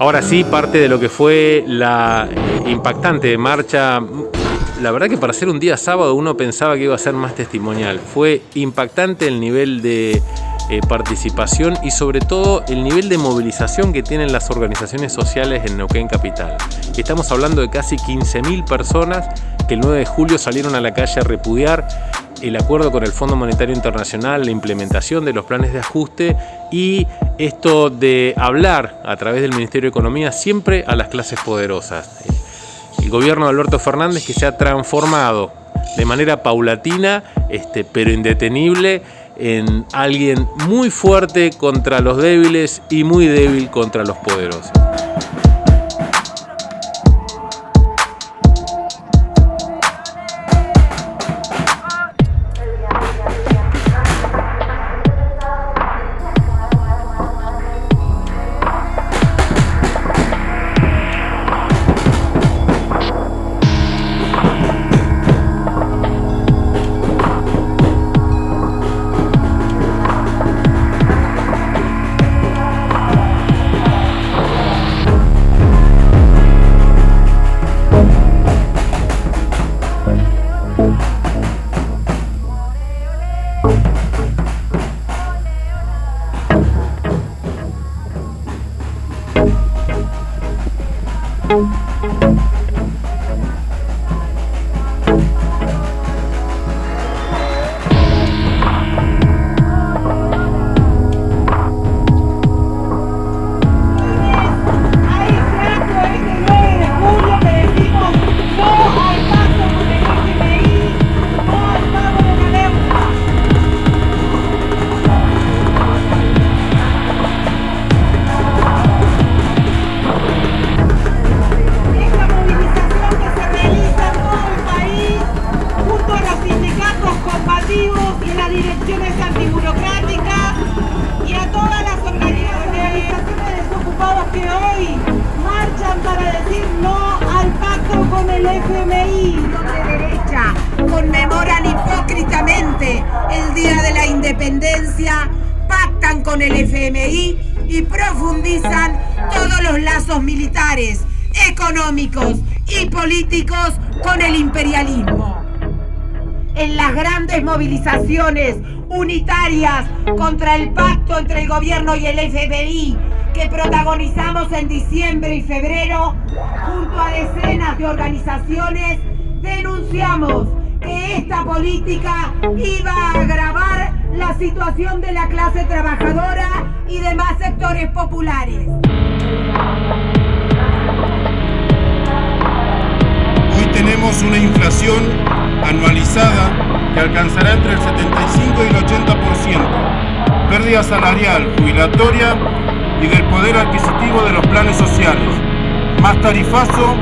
Ahora sí, parte de lo que fue la impactante marcha, la verdad que para ser un día sábado uno pensaba que iba a ser más testimonial. Fue impactante el nivel de eh, participación y sobre todo el nivel de movilización que tienen las organizaciones sociales en Neuquén Capital. Estamos hablando de casi 15.000 personas que el 9 de julio salieron a la calle a repudiar el acuerdo con el Fondo Monetario Internacional, la implementación de los planes de ajuste y esto de hablar a través del Ministerio de Economía siempre a las clases poderosas. El gobierno de Alberto Fernández que se ha transformado de manera paulatina este, pero indetenible en alguien muy fuerte contra los débiles y muy débil contra los poderosos. FMI de derecha conmemoran hipócritamente el Día de la Independencia, pactan con el FMI y profundizan todos los lazos militares, económicos y políticos con el imperialismo. En las grandes movilizaciones unitarias contra el pacto entre el gobierno y el FMI que protagonizamos en diciembre y febrero, junto a decenas de organizaciones, denunciamos que esta política iba a agravar la situación de la clase trabajadora y demás sectores populares. Hoy tenemos una inflación anualizada que alcanzará entre el 75 y el 80%, pérdida salarial, jubilatoria y del poder adquisitivo de los planes sociales, más tarifazo